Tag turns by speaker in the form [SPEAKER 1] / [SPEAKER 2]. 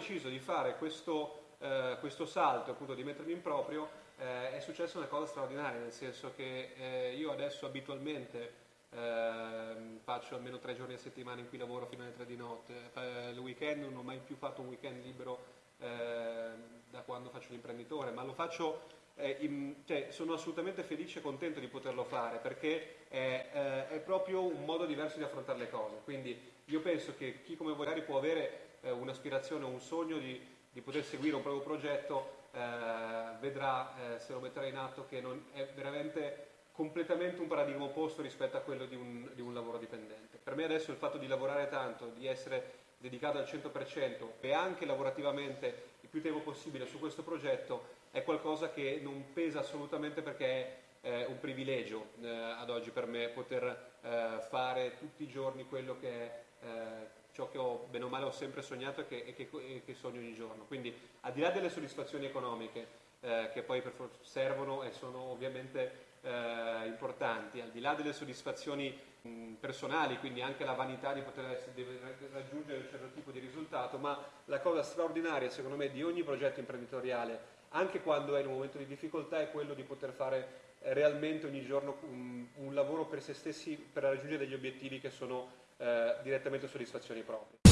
[SPEAKER 1] deciso di fare questo, eh, questo salto, appunto di mettermi in proprio, eh, è successa una cosa straordinaria, nel senso che eh, io adesso abitualmente ehm, faccio almeno tre giorni a settimana in cui lavoro fino alle tre di notte, eh, il weekend non ho mai più fatto un weekend libero ehm, da quando faccio l'imprenditore, ma lo faccio eh, in, cioè, sono assolutamente felice e contento di poterlo fare perché è, eh, è, proprio un modo diverso di affrontare le cose. Quindi io penso che chi come voi magari può avere eh, un'aspirazione o un sogno di, di, poter seguire un proprio progetto vedrà se lo metterà in atto che è veramente completamente un paradigma opposto rispetto a quello di un, di un, lavoro dipendente. Per me adesso il fatto di lavorare tanto, di essere dedicato al 100% e anche lavorativamente più tempo possibile su questo progetto è qualcosa che non pesa assolutamente perché è eh, un privilegio eh, ad oggi per me poter eh, fare tutti i giorni quello che è eh, ciò che ho bene o male ho sempre sognato e che, e che, e che sogno ogni giorno. Quindi al di là delle soddisfazioni economiche eh, che poi servono e sono ovviamente importanti, al di là delle soddisfazioni mh, personali, quindi anche la vanità di poter raggiungere un certo tipo di risultato, ma la cosa straordinaria secondo me di ogni progetto imprenditoriale, anche quando è in un momento di difficoltà, è quello di poter fare eh, realmente ogni giorno un, un, lavoro per se stessi per raggiungere degli obiettivi che sono eh, direttamente soddisfazioni proprie.